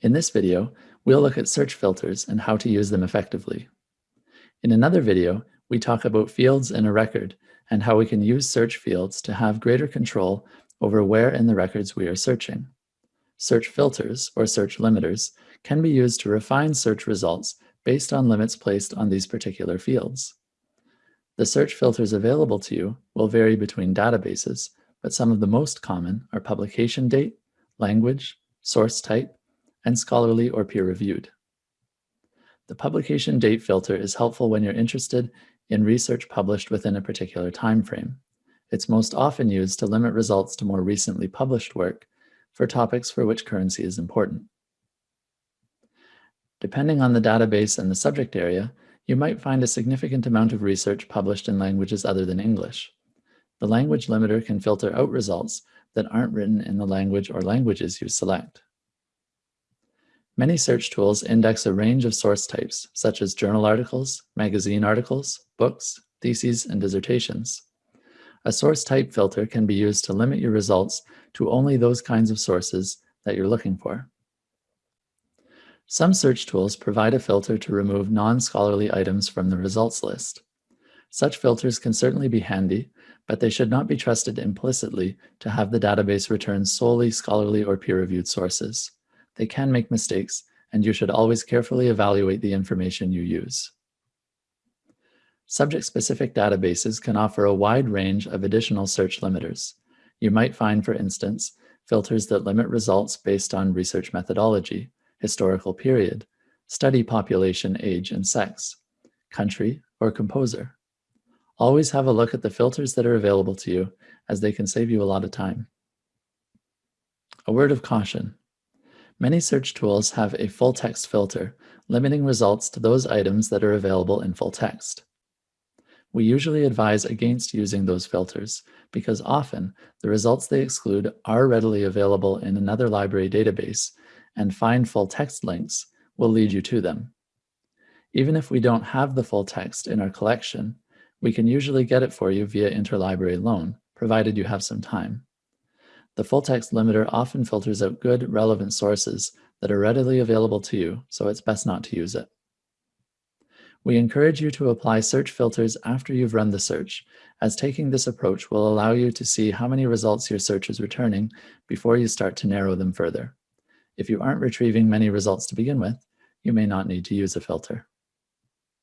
In this video, we'll look at search filters and how to use them effectively. In another video, we talk about fields in a record and how we can use search fields to have greater control over where in the records we are searching. Search filters, or search limiters, can be used to refine search results based on limits placed on these particular fields. The search filters available to you will vary between databases, but some of the most common are publication date, language, source type, and scholarly or peer-reviewed. The publication date filter is helpful when you're interested in research published within a particular time frame. It's most often used to limit results to more recently published work for topics for which currency is important. Depending on the database and the subject area, you might find a significant amount of research published in languages other than English. The language limiter can filter out results that aren't written in the language or languages you select. Many search tools index a range of source types, such as journal articles, magazine articles, books, theses, and dissertations. A source type filter can be used to limit your results to only those kinds of sources that you're looking for. Some search tools provide a filter to remove non-scholarly items from the results list. Such filters can certainly be handy, but they should not be trusted implicitly to have the database return solely scholarly or peer-reviewed sources. They can make mistakes, and you should always carefully evaluate the information you use. Subject-specific databases can offer a wide range of additional search limiters. You might find, for instance, filters that limit results based on research methodology, historical period, study population age and sex, country, or composer. Always have a look at the filters that are available to you, as they can save you a lot of time. A word of caution. Many search tools have a full text filter, limiting results to those items that are available in full text. We usually advise against using those filters because often the results they exclude are readily available in another library database and find full text links will lead you to them. Even if we don't have the full text in our collection, we can usually get it for you via interlibrary loan, provided you have some time. The full text limiter often filters out good, relevant sources that are readily available to you, so it's best not to use it. We encourage you to apply search filters after you've run the search, as taking this approach will allow you to see how many results your search is returning before you start to narrow them further. If you aren't retrieving many results to begin with, you may not need to use a filter.